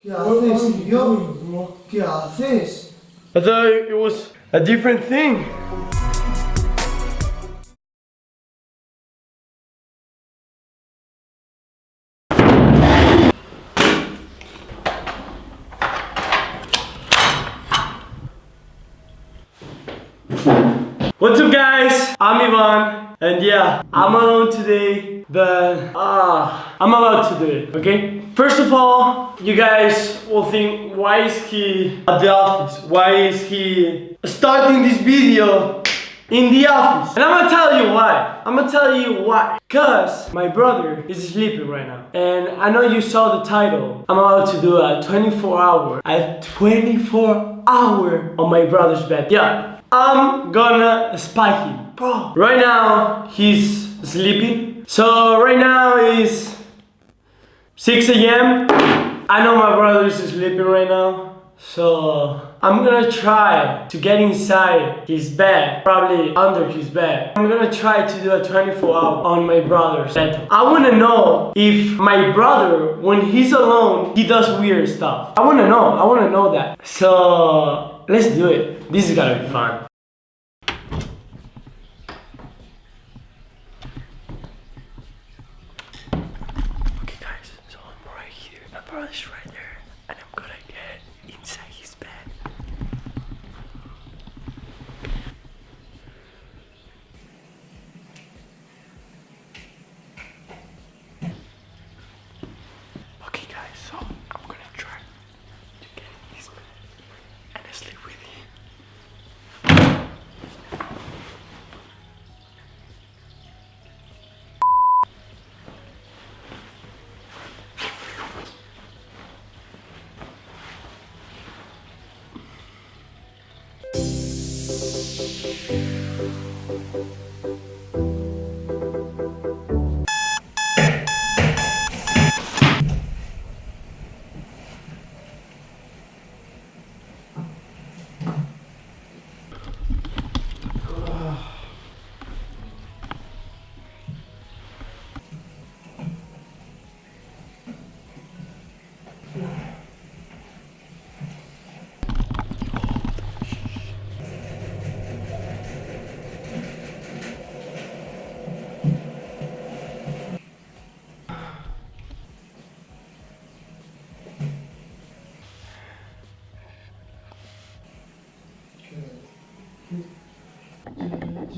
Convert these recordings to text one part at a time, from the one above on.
¿Qué. I thought it was a different thing. What's up guys? I'm Ivan and yeah, I'm alone today but ah, I'm about to do it, okay? First of all, you guys will think why is he at the office? Why is he starting this video in the office? And I'm gonna tell you why. I'm gonna tell you why. Cause my brother is sleeping right now. And I know you saw the title. I'm about to do a 24 hour, a 24 hour on my brother's bed. Yeah, I'm gonna spy him. Bro, right now he's sleeping. So right now is 6 a.m. I know my brother is sleeping right now. So I'm gonna try to get inside his bed, probably under his bed. I'm gonna try to do a 24 hour on my brother's. I wanna know if my brother, when he's alone, he does weird stuff. I wanna know, I wanna know that. So let's do it. This is gonna be fun.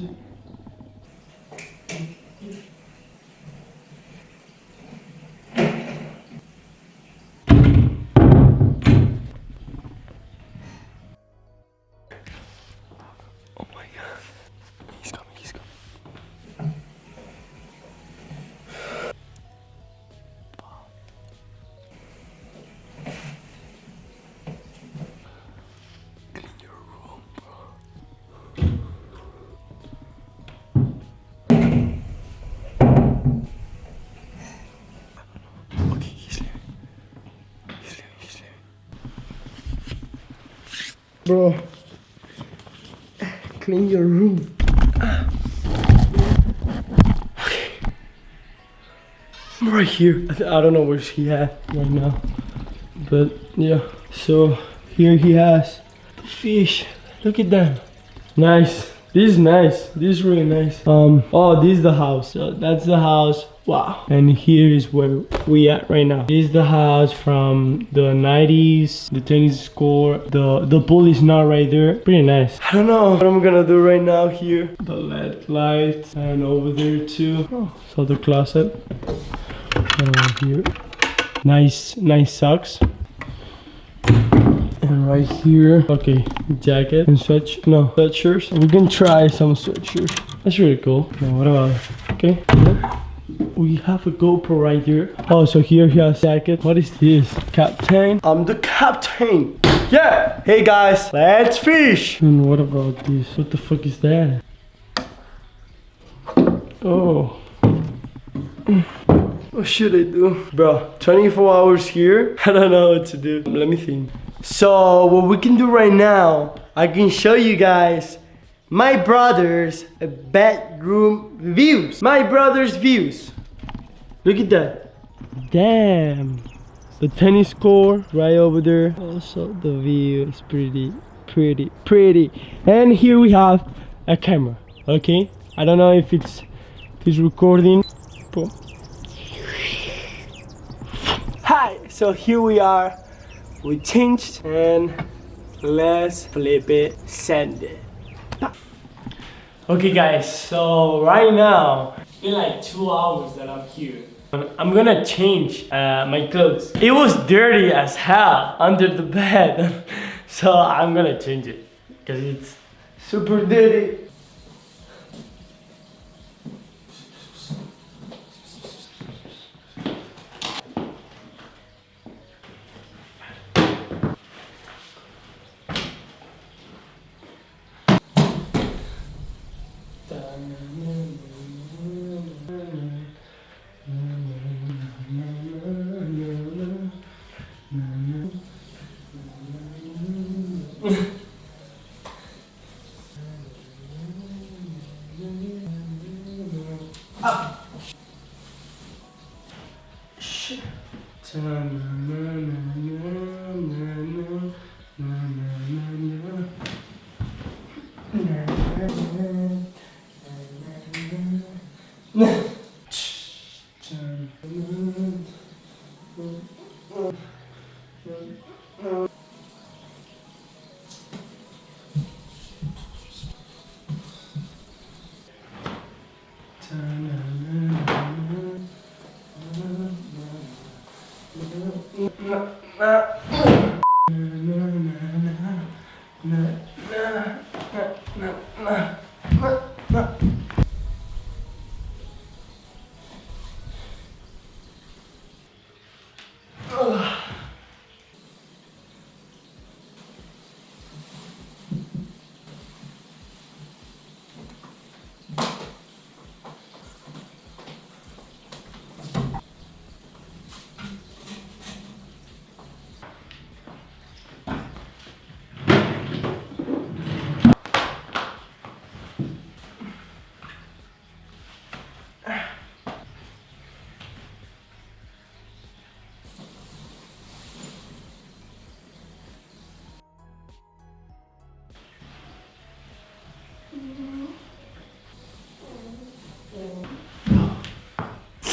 Oh Bro, clean your room. I'm right here. I don't know where he at right now, but yeah. So here he has the fish. Look at them. Nice. This is nice. This is really nice. Um. Oh, this is the house. So that's the house. Wow. And here is where we at right now. This is the house from the 90s. The tennis court. The the pool is not right there. Pretty nice. I don't know what I'm gonna do right now here. The LED lights and over there too. Oh, so the closet. Over here. Nice, nice socks. And right here, okay, jacket and sweat, no, sweatshirts. We can try some sweatshirts. That's really cool. Now what about, okay. We have a GoPro right here. Oh, so here he has jacket. What is this? Captain. I'm the captain. Yeah. Hey guys, let's fish. And what about this? What the fuck is that? Oh. What should I do? Bro, 24 hours here. I don't know what to do. Let me think. So what we can do right now, I can show you guys my brother's bedroom views. My brother's views. Look at that. Damn. the tennis court right over there. Also, the view is pretty, pretty, pretty. And here we have a camera. Okay, I don't know if it's if it's recording. Hi. So here we are. We changed and let's flip it, send it. Okay guys, so right now, in like two hours that I'm here, I'm gonna change uh, my clothes. It was dirty as hell under the bed, so I'm gonna change it because it's super dirty. Amen.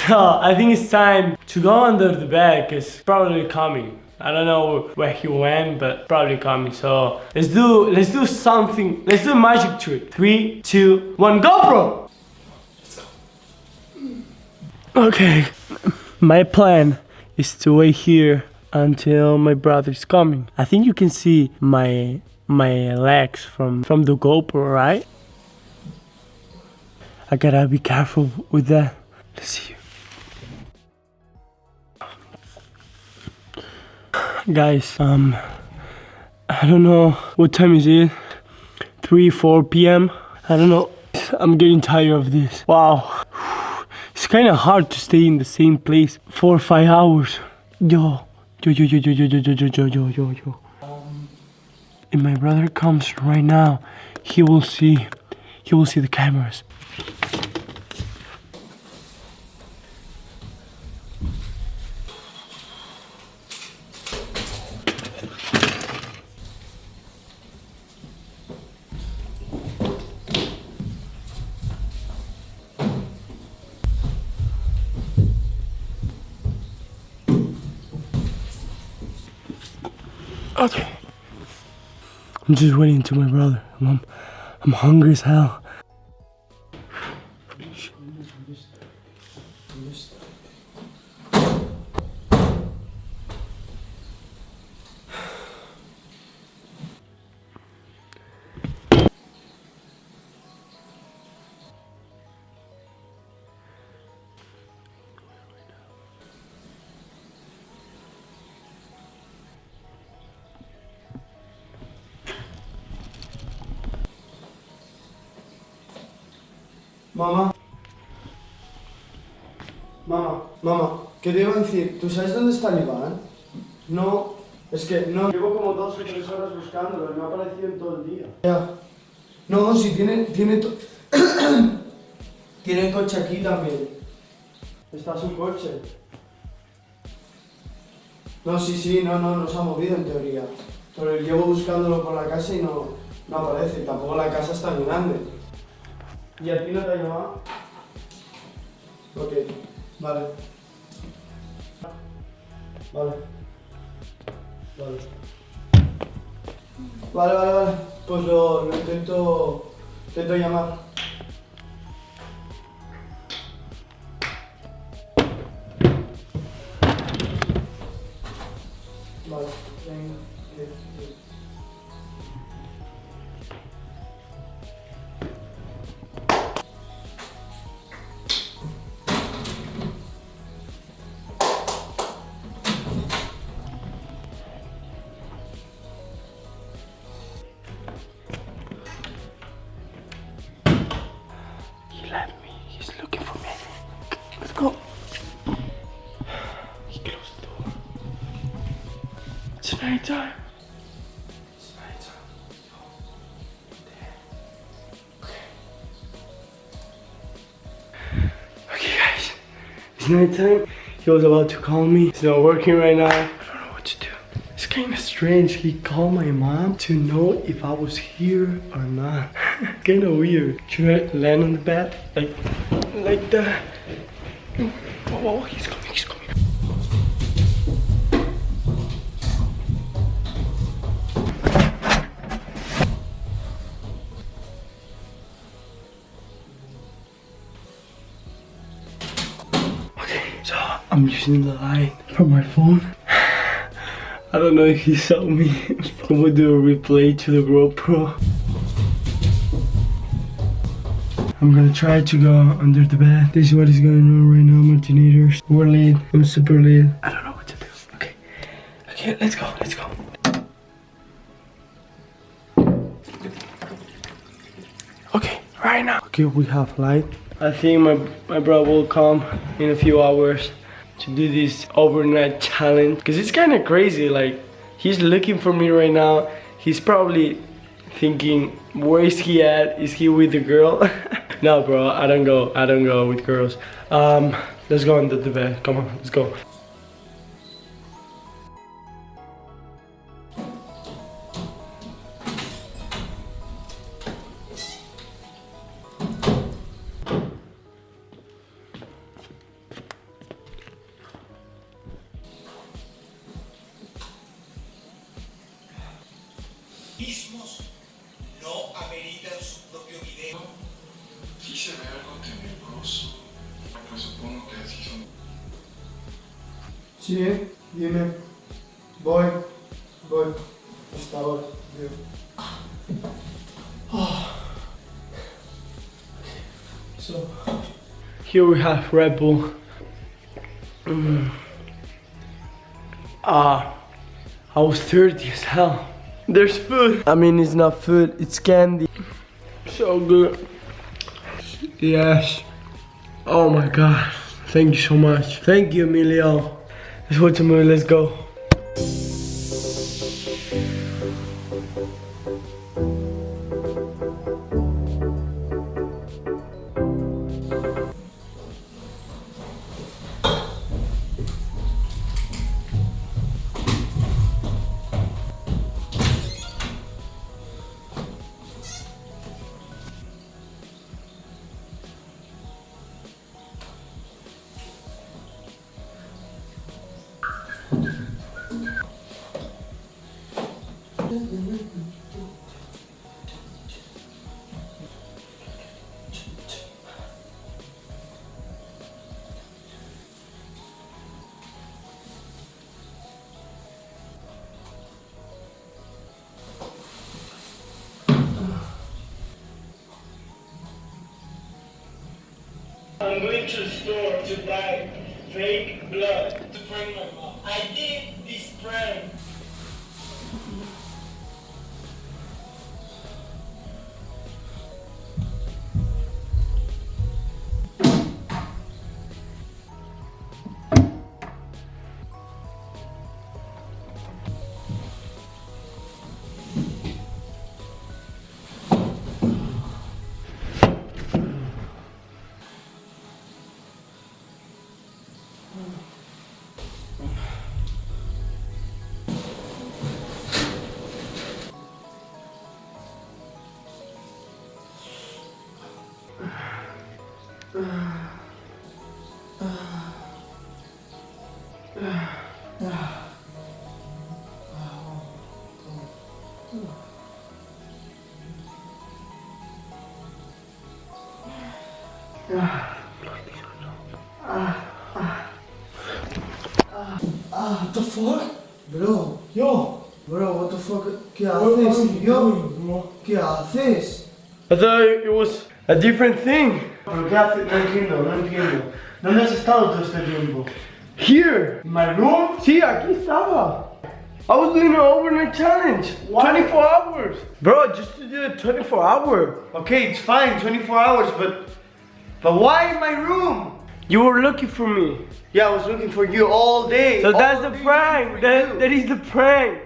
So I think it's time to go under the bed because probably coming. I don't know where he went, but probably coming. So let's do let's do something. Let's do a magic trick. Three, two, one, GoPro! Okay. My plan is to wait here until my brother's coming. I think you can see my my legs from from the GoPro, right? I gotta be careful with that. Let's see. Guys, um, I don't know what time is it. 3, 4 p.m. I don't know. I'm getting tired of this. Wow. It's kind of hard to stay in the same place for five hours. Yo, yo, yo, yo, yo, yo, yo, yo, yo, yo, yo, yo. If my brother comes right now, he will see, he will see the cameras. Just waiting to my brother. I'm, I'm hungry as hell. Mamá. Mamá, mamá, ¿qué te iba a decir? ¿Tú sabes dónde está el Iván? No, es que no. Llevo como dos o tres horas buscándolo y no ha aparecido en todo el día. Ya. No, si tiene, tiene, to- tiene coche aquí también. Está su coche. No, sí, sí, no, no, no se ha movido en teoría. Pero llevo buscándolo por la casa y no, no aparece. Tampoco la casa es tan grande. ¿Y a ti no te ha llamado? Ok, vale. Vale. Vale. Vale, vale, vale. Pues lo, lo intento, intento llamar. Night time. Night time. Okay, guys. It's night time. He was about to call me. It's not working right now. I don't know what to do. It's kind of strange. He called my mom to know if I was here or not. kind of weird. Should I land on the bed? Like, like that? Oh, he's coming, he's I'm using the light from my phone. I don't know if he saw me. I'm gonna do a replay to the GoPro. I'm gonna try to go under the bed. This is what is going on right now, Martinators. We're late. I'm super late. I don't know what to do. Okay. Okay, let's go. Let's go. Okay, right now. Okay, we have light. I think my my brother will come in a few hours to do this overnight challenge because it's kind of crazy. Like he's looking for me right now. He's probably thinking, where is he at? Is he with the girl? no, bro. I don't go. I don't go with girls. Um, let's go under the bed. Come on, let's go. Sí, dime. Voy, voy. Hasta ahora, tío. Ah. So, Here we have Red Bull. Mm. Ah, I was thirsty as hell. There's food. I mean, it's not food, it's candy. So good. Yes. Oh my god. Thank you so much. Thank you, Emilio. Let's watch a movie. Let's go. To store to buy fake blood Ah, what the fuck? Bro, yo. Bro, what the fuck? ¿Qué haces, tío? ¿Qué haces? I thought it was a different thing. ¿Pero qué haces? No entiendo, no entiendo. ¿Dónde has estado todo este tiempo? Here. ¿En my room? Sí, aquí estaba. I was doing an overnight challenge. Why? 24 hours. Bro, just to do a 24 hour. Okay, it's fine, 24 hours, but... But why in my room? You were looking for me. Yeah, I was looking for you all day. So all that's the prank. That, that is the prank.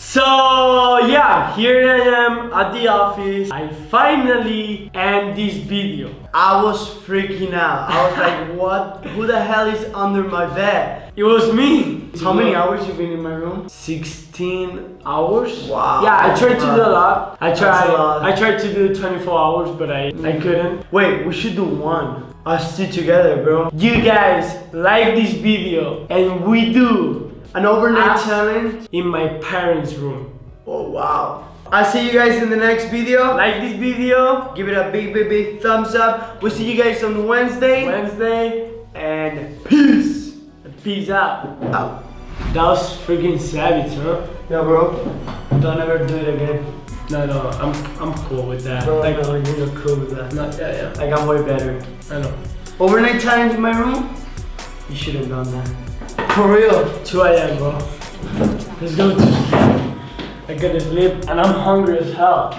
So yeah, here I am at the office. I finally end this video. I was freaking out. I was like, what? Who the hell is under my bed? It was me. How many hours you been in my room? 16 hours. Wow. Yeah, I tried to do a lot. I tried. a lot. I tried to do 24 hours, but I I couldn't. Wait, we should do one. Us two together, bro. You guys like this video, and we do An overnight Ah. challenge. in my parents' room. Oh, wow. I'll see you guys in the next video. Like this video Give it a big, big, big thumbs up. We'll see you guys on Wednesday. Wednesday. And peace. Peace out. Out. That was freaking savage, huh? Yeah, bro. Don't ever do it again. No, no, I'm I'm cool with that. Bro, like, no, you're cool with that. no, yeah, yeah. Like, I'm way better. I know. Overnight challenge in my room? You should have done that. For real. 2 a.m., bro. Let's go. I gotta sleep, and I'm hungry as hell.